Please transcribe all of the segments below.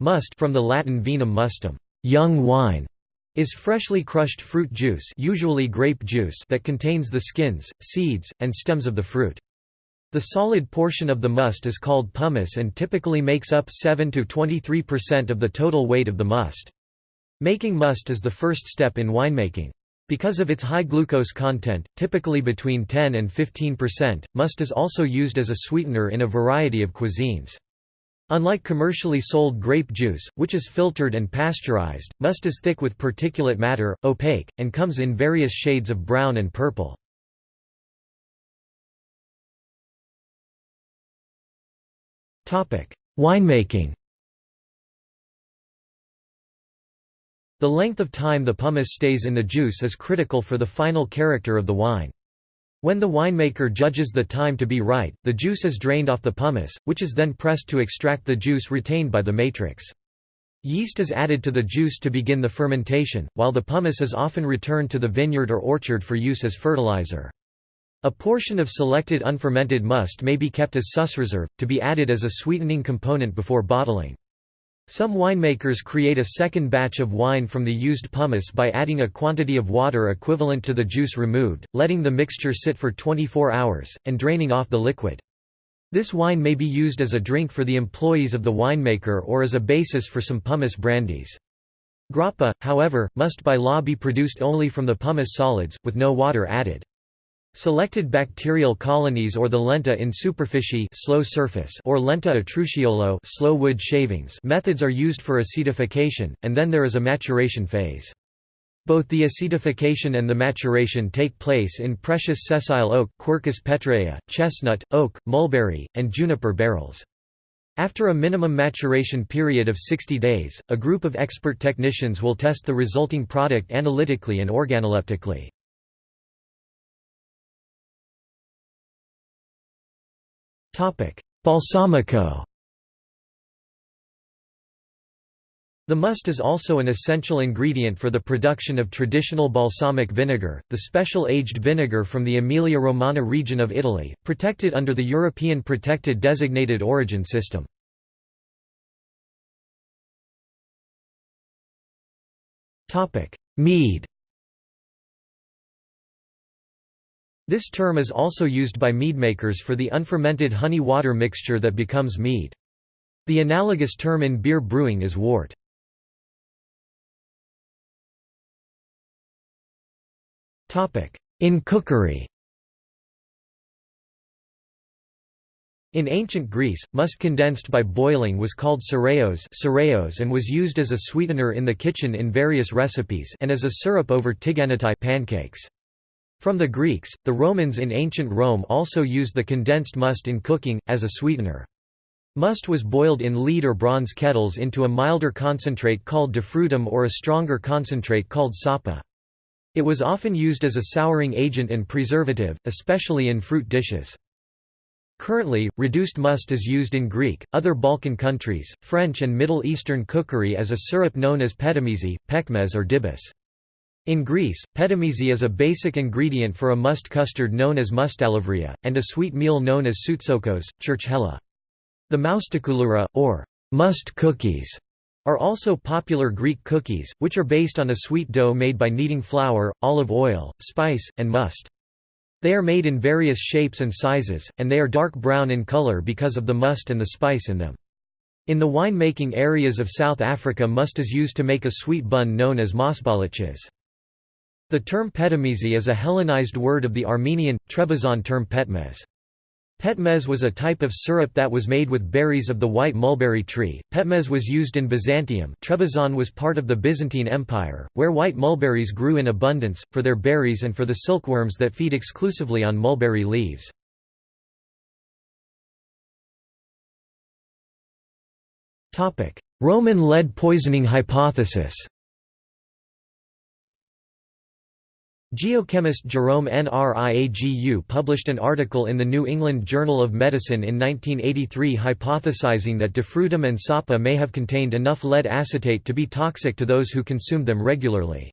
Must from the Latin vinum mustum, young wine, is freshly crushed fruit juice usually grape juice that contains the skins, seeds, and stems of the fruit. The solid portion of the must is called pomace and typically makes up 7 to 23% of the total weight of the must. Making must is the first step in winemaking. Because of its high glucose content, typically between 10 and 15%, must is also used as a sweetener in a variety of cuisines. Unlike commercially sold grape juice, which is filtered and pasteurized, must is thick with particulate matter, opaque, and comes in various shades of brown and purple. Winemaking The length of time the pomace stays in the juice is critical for the final character of the wine. When the winemaker judges the time to be right, the juice is drained off the pomace, which is then pressed to extract the juice retained by the matrix. Yeast is added to the juice to begin the fermentation, while the pomace is often returned to the vineyard or orchard for use as fertilizer. A portion of selected unfermented must may be kept as sus reserve, to be added as a sweetening component before bottling. Some winemakers create a second batch of wine from the used pomace by adding a quantity of water equivalent to the juice removed, letting the mixture sit for 24 hours, and draining off the liquid. This wine may be used as a drink for the employees of the winemaker or as a basis for some pomace brandies. Grappa, however, must by law be produced only from the pomace solids, with no water added. Selected bacterial colonies or the lenta in superficie slow surface or lenta atruciolo slow wood shavings methods are used for acetification, and then there is a maturation phase. Both the acetification and the maturation take place in precious sessile oak Quercus petraea, chestnut, oak, mulberry, and juniper barrels. After a minimum maturation period of 60 days, a group of expert technicians will test the resulting product analytically and organoleptically. Balsamico The must is also an essential ingredient for the production of traditional balsamic vinegar, the special aged vinegar from the Emilia-Romagna region of Italy, protected under the European Protected Designated Origin system. Mead This term is also used by meadmakers for the unfermented honey-water mixture that becomes mead. The analogous term in beer brewing is wort. In cookery In ancient Greece, must condensed by boiling was called cereos and was used as a sweetener in the kitchen in various recipes and as a syrup over tiganites pancakes. From the Greeks, the Romans in ancient Rome also used the condensed must in cooking, as a sweetener. Must was boiled in lead or bronze kettles into a milder concentrate called defrutum or a stronger concentrate called sapa. It was often used as a souring agent and preservative, especially in fruit dishes. Currently, reduced must is used in Greek, other Balkan countries, French and Middle Eastern cookery as a syrup known as petimisi, pekmez or dibis. In Greece, petimisi is a basic ingredient for a must custard known as moustalevria, and a sweet meal known as soutzoukos, churchkhela. The moustakoulura, or must cookies, are also popular Greek cookies, which are based on a sweet dough made by kneading flour, olive oil, spice, and must. They are made in various shapes and sizes, and they are dark brown in color because of the must and the spice in them. In the wine-making areas of South Africa must is used to make a sweet bun known as mosbolletjies. The term petimisi is a Hellenized word of the Armenian, Trebizond term petmez. Petmez was a type of syrup that was made with berries of the white mulberry tree. Petmez was used in Byzantium. Trebizond was part of the Byzantine Empire, where white mulberries grew in abundance, for their berries and for the silkworms that feed exclusively on mulberry leaves. Roman lead poisoning hypothesis Geochemist Jerome Nriagu published an article in the New England Journal of Medicine in 1983 hypothesizing that defrutum and sapa may have contained enough lead acetate to be toxic to those who consumed them regularly.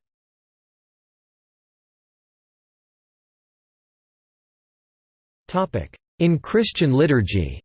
In Christian liturgy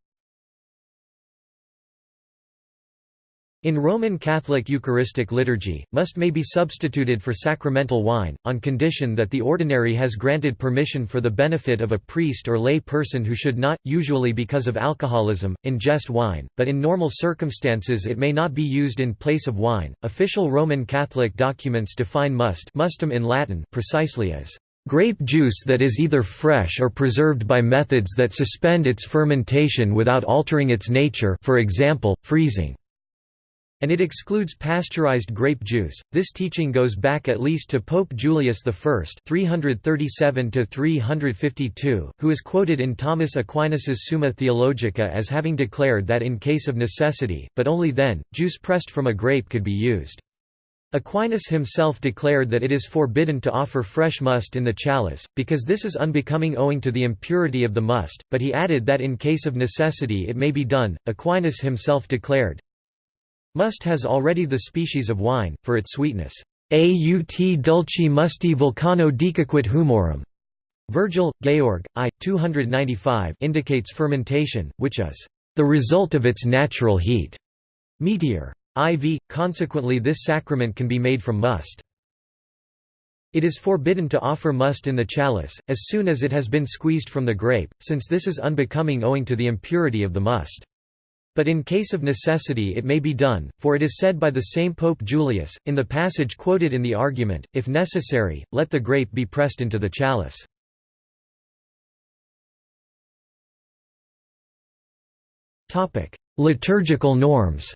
In Roman Catholic Eucharistic liturgy, must may be substituted for sacramental wine, on condition that the ordinary has granted permission for the benefit of a priest or lay person who should not, usually because of alcoholism, ingest wine, but in normal circumstances it may not be used in place of wine. Official Roman Catholic documents define must mustum in Latin precisely as grape juice that is either fresh or preserved by methods that suspend its fermentation without altering its nature for example, freezing and it excludes pasteurized grape juice. This teaching goes back at least to Pope Julius I 337 to 352, who is quoted in Thomas Aquinas's Summa Theologica as having declared that in case of necessity, but only then, juice pressed from a grape could be used. Aquinas himself declared that it is forbidden to offer fresh must in the chalice, because this is unbecoming owing to the impurity of the must, but he added that in case of necessity it may be done. Aquinas himself declared, Must has already the species of wine, for its sweetness. Aut dulci musti vulcano dicaquit humorum. Virgil, Georg, I. 295 indicates fermentation, which is the result of its natural heat. Meteor. IV, consequently this sacrament can be made from must. It is forbidden to offer must in the chalice, as soon as it has been squeezed from the grape, since this is unbecoming owing to the impurity of the must. But in case of necessity it may be done, for it is said by the same Pope Julius, in the passage quoted in the argument, if necessary, let the grape be pressed into the chalice. Liturgical norms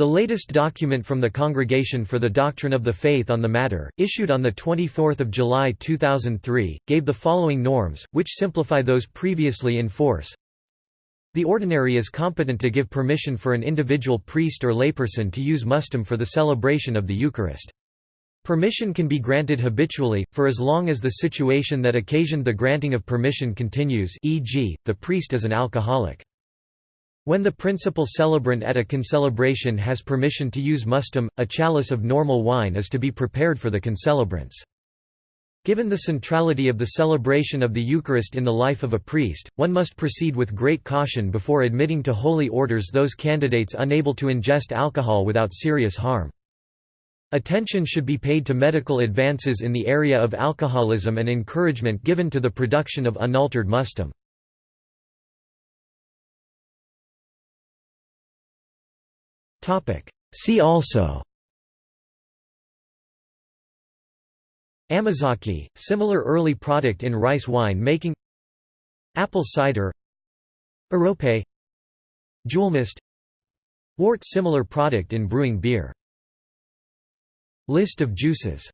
The latest document from the Congregation for the Doctrine of the Faith on the matter, issued on 24 July 2003, gave the following norms, which simplify those previously in force. The ordinary is competent to give permission for an individual priest or layperson to use mustum for the celebration of the Eucharist. Permission can be granted habitually, for as long as the situation that occasioned the granting of permission continues e.g., the priest is an alcoholic. When the principal celebrant at a concelebration has permission to use mustum, a chalice of normal wine is to be prepared for the concelebrants. Given the centrality of the celebration of the Eucharist in the life of a priest, one must proceed with great caution before admitting to holy orders those candidates unable to ingest alcohol without serious harm. Attention should be paid to medical advances in the area of alcoholism and encouragement given to the production of unaltered mustum. See also. Amazake, similar early product in rice wine making. Apple cider. Arrope Jewelmust Wort similar product in brewing beer. List of juices